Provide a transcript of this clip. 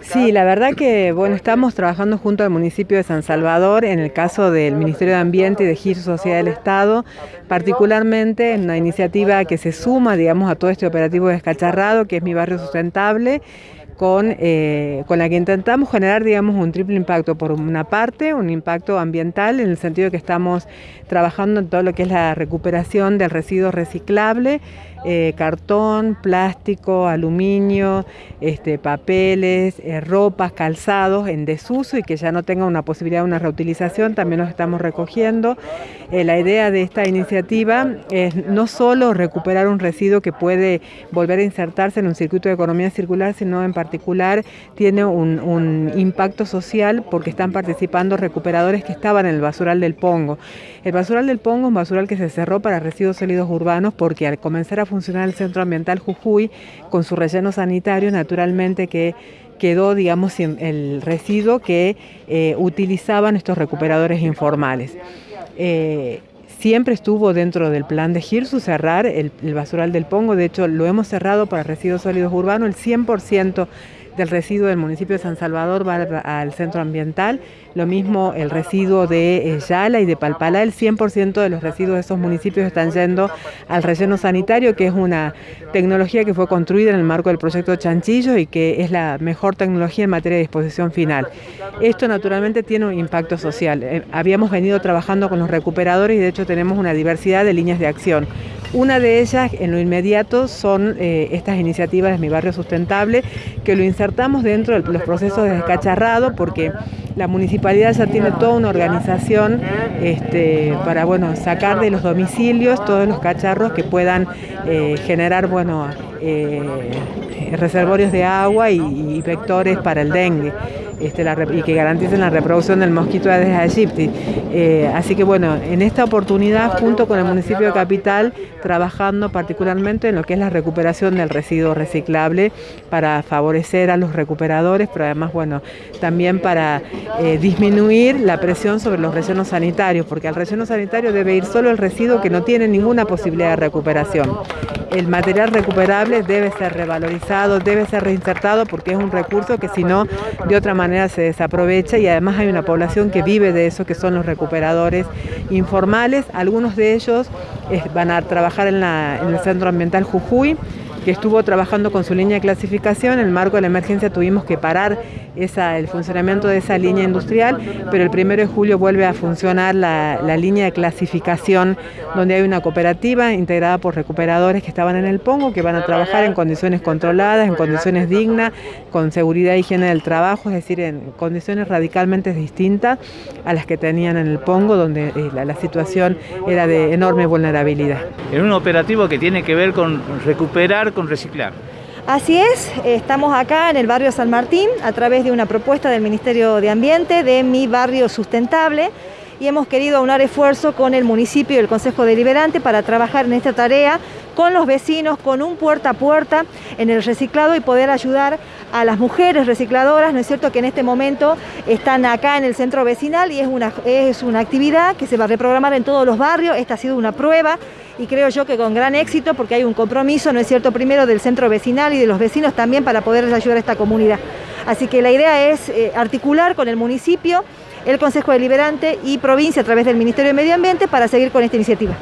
Sí, la verdad que bueno, estamos trabajando junto al municipio de San Salvador en el caso del Ministerio de Ambiente y de Giro Sociedad del Estado, particularmente en una iniciativa que se suma, digamos, a todo este operativo descacharrado, que es Mi Barrio Sustentable, con, eh, con la que intentamos generar, digamos, un triple impacto. Por una parte, un impacto ambiental en el sentido de que estamos trabajando en todo lo que es la recuperación del residuo reciclable, eh, cartón, plástico, aluminio, este, papeles, eh, ropas, calzados en desuso y que ya no tenga una posibilidad de una reutilización, también los estamos recogiendo. la idea de esta iniciativa es no solo recuperar un residuo que puede volver a insertarse en un circuito de economía circular, sino en particular tiene un, impacto social porque están participando recuperadores que estaban en el basural del Pongo. El basural del Pongo es un basural que se cerró para residuos sólidos urbanos porque al comenzar a funcionar el Centro Ambiental Jujuy con su relleno sanitario, naturalmente que quedó, digamos, el residuo que eh, utilizaban estos recuperadores informales. Eh, siempre estuvo dentro del plan de GIRSU cerrar el, el, basural del Pongo, de hecho lo hemos cerrado para residuos sólidos urbanos, el 100% del residuo del municipio de San Salvador va al centro ambiental, lo mismo el residuo de eh, Yala y de Palpalá, el 100% de los residuos de esos municipios están yendo al relleno sanitario, que es una tecnología que fue construida en el marco del proyecto Chanchillo y que es la mejor tecnología en materia de disposición final. Esto naturalmente tiene un impacto social. Eh, habíamos venido trabajando con los recuperadores y de hecho tenemos una diversidad de líneas de acción. Una de ellas, en lo inmediato, son eh, estas iniciativas de Mi Barrio Sustentable, que lo insertamos dentro de los procesos de descacharrado, porque la municipalidad ya tiene toda una organización este, para bueno, sacar de los domicilios todos los cacharros que puedan eh, generar bueno, eh, reservorios de agua y vectores para el dengue. Este, y que garanticen la reproducción del mosquito Aedes aegypti. Eh, así que bueno, en esta oportunidad, junto con el municipio de Capital, trabajando particularmente en lo que es la recuperación del residuo reciclable para favorecer a los recuperadores, pero además, bueno, también para eh, disminuir la presión sobre los rellenos sanitarios, porque al relleno sanitario debe ir solo el residuo que no tiene ninguna posibilidad de recuperación el material recuperable debe ser revalorizado, debe ser reinsertado porque es un recurso que si no, de otra manera se desaprovecha y además hay una población que vive de eso, que son los recuperadores informales. Algunos de ellos eh, van a trabajar en el Centro Ambiental Jujuy, que estuvo trabajando con su línea de clasificación. En el marco de la emergencia tuvimos que parar el funcionamiento de esa línea industrial, pero el primero de julio vuelve a funcionar la, línea de clasificación donde hay una cooperativa integrada por recuperadores que estaban en el Pongo, que van a trabajar en condiciones controladas, en condiciones dignas, con seguridad e higiene del trabajo, es decir, en condiciones radicalmente distintas a las que tenían en el Pongo, donde eh, la, la situación era de enorme vulnerabilidad. En un operativo que tiene que ver con recuperar, con reciclar. Así es, estamos acá en el barrio San Martín a través de una propuesta del Ministerio de Ambiente de Mi Barrio Sustentable y hemos querido aunar esfuerzo con el municipio y el Consejo Deliberante para trabajar en esta tarea con los vecinos, con un puerta a puerta en el reciclado y poder ayudar a las mujeres recicladoras, ¿no es cierto?, que en este momento están acá en el centro vecinal y es una, es una actividad que se va a reprogramar en todos los barrios, esta ha sido una prueba y creo yo que con gran éxito porque hay un compromiso, ¿no es cierto?, primero del centro vecinal y de los vecinos también para poder ayudar a esta comunidad. Así que la idea es eh, articular con el municipio, el Consejo Deliberante y provincia a través del Ministerio de Medio Ambiente para seguir con esta iniciativa.